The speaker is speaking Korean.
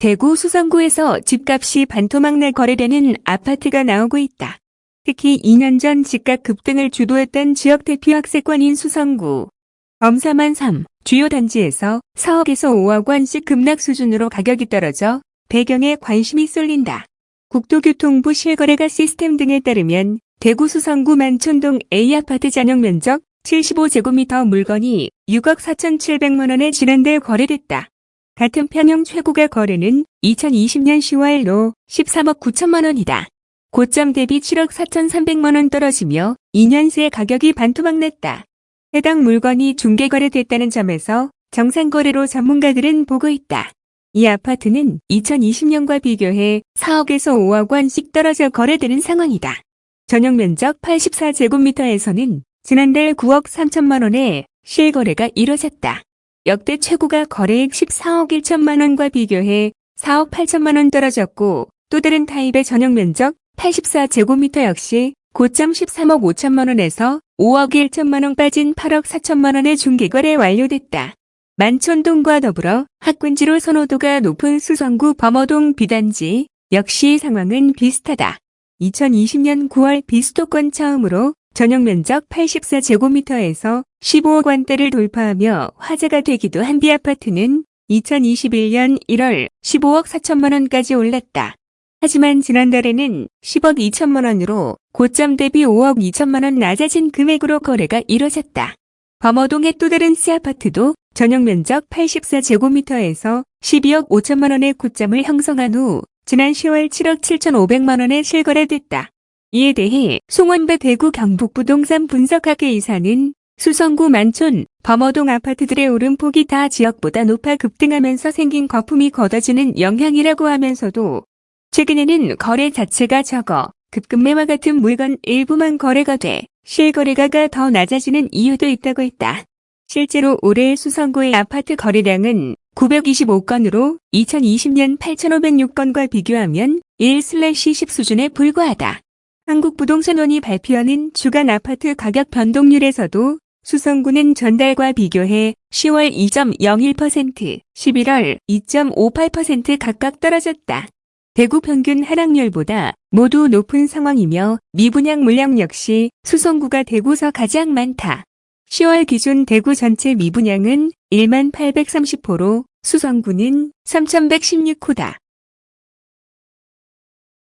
대구 수성구에서 집값이 반토막 날 거래되는 아파트가 나오고 있다. 특히 2년 전 집값 급등을 주도했던 지역 대표 학세권인 수성구. 검사만 3 주요 단지에서 4억에서 5억 원씩 급락 수준으로 가격이 떨어져 배경에 관심이 쏠린다. 국토교통부 실거래가 시스템 등에 따르면 대구 수성구 만촌동 A아파트 잔용 면적 75제곱미터 물건이 6억 4,700만 원에 지난달 거래됐다. 같은 평형 최고가 거래는 2020년 10월로 13억 9천만 원이다. 고점 대비 7억 4,300만 원 떨어지며 2년 새 가격이 반토막 났다. 해당 물건이 중개 거래됐다는 점에서 정상 거래로 전문가들은 보고 있다. 이 아파트는 2020년과 비교해 4억에서 5억 원씩 떨어져 거래되는 상황이다. 전용 면적 84제곱미터에서는 지난달 9억 3천만 원에 실거래가 이뤄졌다. 역대 최고가 거래액 14억 1천만 원과 비교해 4억 8천만 원 떨어졌고 또 다른 타입의 전용 면적 84제곱미터 역시 고점 13억 5천만 원에서 5억 1천만 원 빠진 8억 4천만 원의 중개거래 완료됐다. 만촌동과 더불어 학군지로 선호도가 높은 수성구 범어동 비단지 역시 상황은 비슷하다. 2020년 9월 비수도권 처음으로 전용 면적 84제곱미터에서 15억 원대를 돌파하며 화제가 되기도 한 비아파트는 2021년 1월 15억 4천만 원까지 올랐다. 하지만 지난달에는 10억 2천만 원으로 고점 대비 5억 2천만 원 낮아진 금액으로 거래가 이뤄졌다. 범어동의 또 다른 C아파트도 전용 면적 84제곱미터에서 12억 5천만 원의 고점을 형성한 후 지난 10월 7억 7천 5백만 원에 실거래됐다. 이에 대해 송원배 대구 경북부동산 분석학회 이사는 수성구 만촌, 범어동 아파트들의 오름폭이 다 지역보다 높아 급등하면서 생긴 거품이 걷어지는 영향이라고 하면서도 최근에는 거래 자체가 적어 급급매와 같은 물건 일부만 거래가 돼 실거래가가 더 낮아지는 이유도 있다고 했다. 실제로 올해 수성구의 아파트 거래량은 925건으로 2020년 8,506건과 비교하면 1/10 수준에 불과하다. 한국부동산원이 발표하는 주간 아파트 가격 변동률에서도 수성구는 전달과 비교해 10월 2.01%, 11월 2.58% 각각 떨어졌다. 대구 평균 하락률보다 모두 높은 상황이며 미분양 물량 역시 수성구가 대구서 가장 많다. 10월 기준 대구 전체 미분양은 1만 830호로 수성구는 3116호다.